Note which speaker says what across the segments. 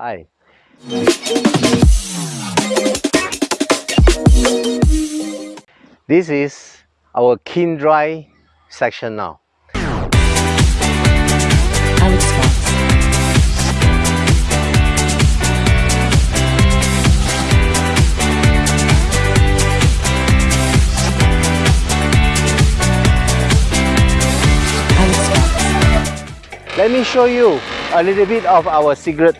Speaker 1: Hi. This is our kiln dry section now. Let me show you a little bit of our secret.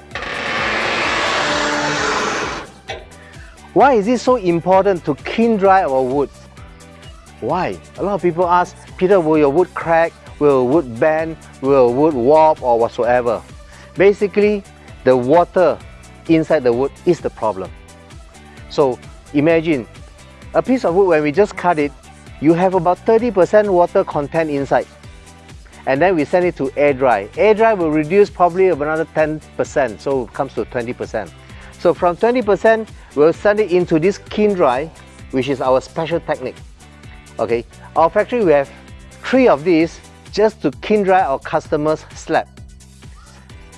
Speaker 1: Why is it so important to kiln dry our wood? Why? A lot of people ask, Peter, will your wood crack? Will wood bend? Will wood warp or whatsoever? Basically, the water inside the wood is the problem. So imagine a piece of wood when we just cut it, you have about 30% water content inside and then we send it to air dry. Air dry will reduce probably another 10%, so it comes to 20%. So from 20%, we'll send it into this kiln dry, which is our special technique. Okay, our factory we have three of these just to kiln dry our customers' slab.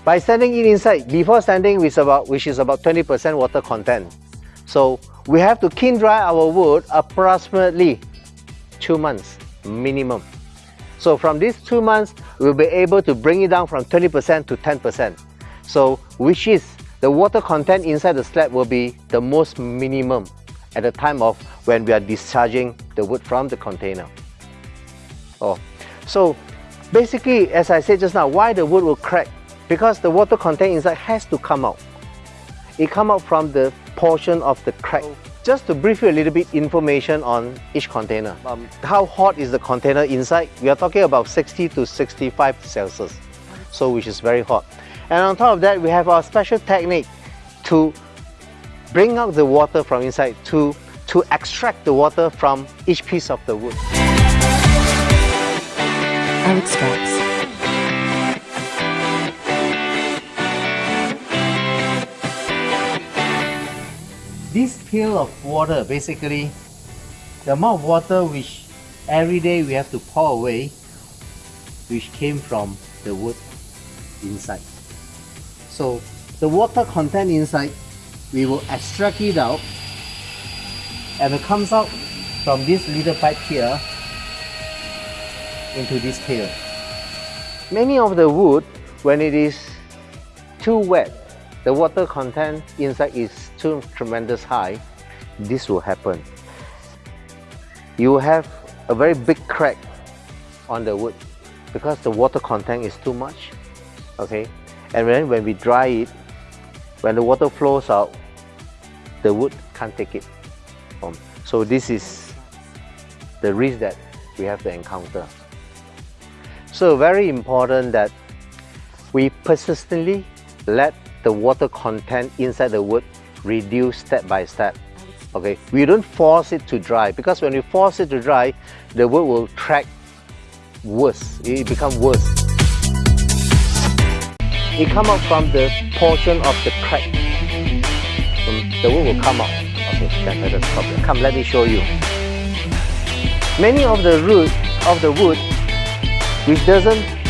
Speaker 1: By sending it inside, before sending which is about which is about 20% water content. So we have to kiln dry our wood approximately two months minimum. So from these two months, we'll be able to bring it down from 20% to 10%. So which is the water content inside the slab will be the most minimum at the time of when we are discharging the wood from the container. Oh, so basically, as I said just now, why the wood will crack? Because the water content inside has to come out. It come out from the portion of the crack. Just to brief you a little bit information on each container. Um, how hot is the container inside? We are talking about 60 to 65 Celsius, so which is very hot. And on top of that, we have our special technique to bring out the water from inside, to, to extract the water from each piece of the wood.
Speaker 2: Alex Fox.
Speaker 1: This pail of water, basically, the amount of water which every day we have to pour away, which came from the wood inside. So the water content inside, we will extract it out and it comes out from this little pipe here into this pail. Many of the wood, when it is too wet, the water content inside is too tremendous high, this will happen. You have a very big crack on the wood because the water content is too much. Okay, and then when we dry it, when the water flows out, the wood can't take it. So this is the risk that we have to encounter. So very important that we persistently let the water content inside the wood reduce step by step. Okay, we don't force it to dry because when we force it to dry, the wood will track worse. It become worse. It come out from the portion of the crack. The wood will come out. Okay, that's not the problem. Come, let me show you. Many of the root of the wood which doesn't